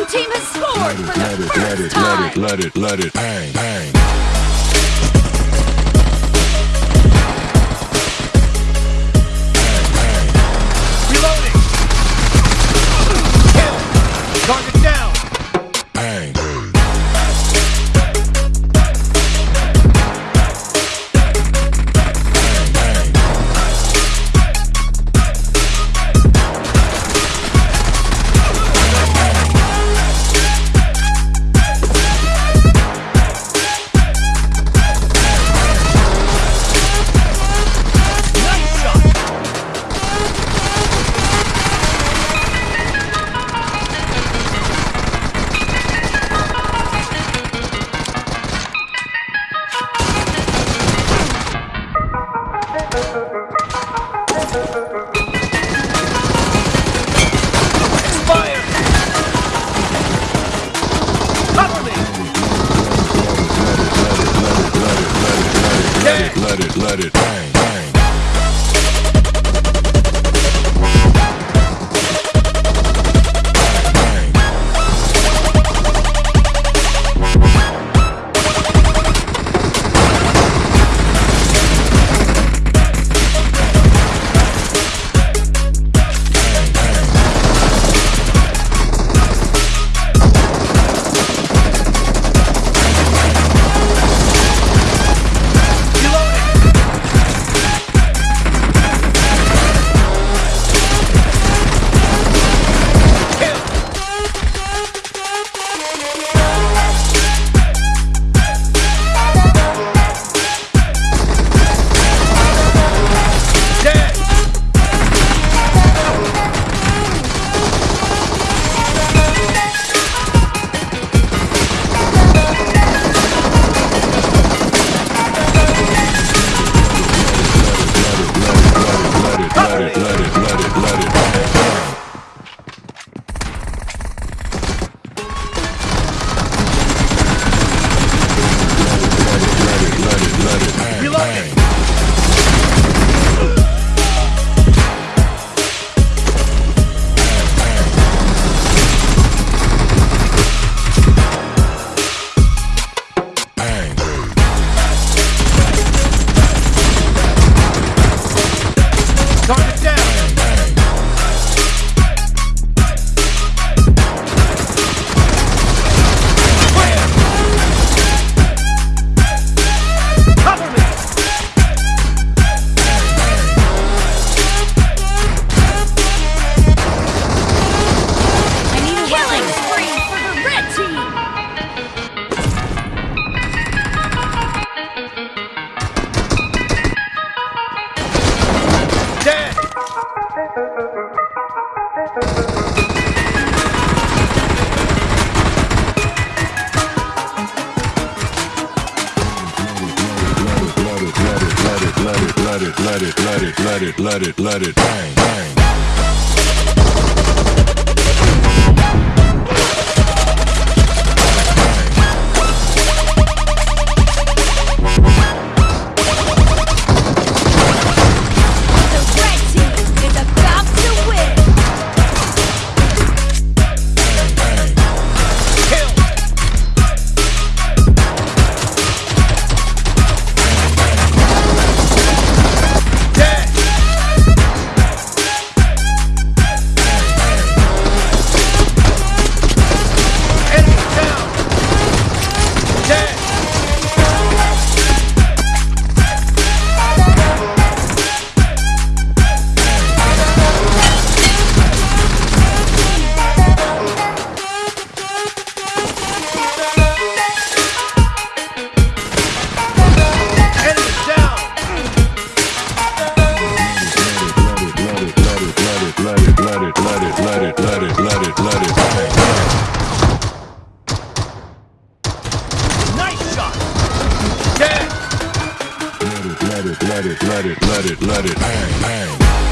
blue team has scored let it, for the let first it, time. Let it, let it, let it, let it, bang, bang. let it bang. let it, let it, let it, let it, let it bang, bang. let it, let it, let it, let it, let it, bang, bang.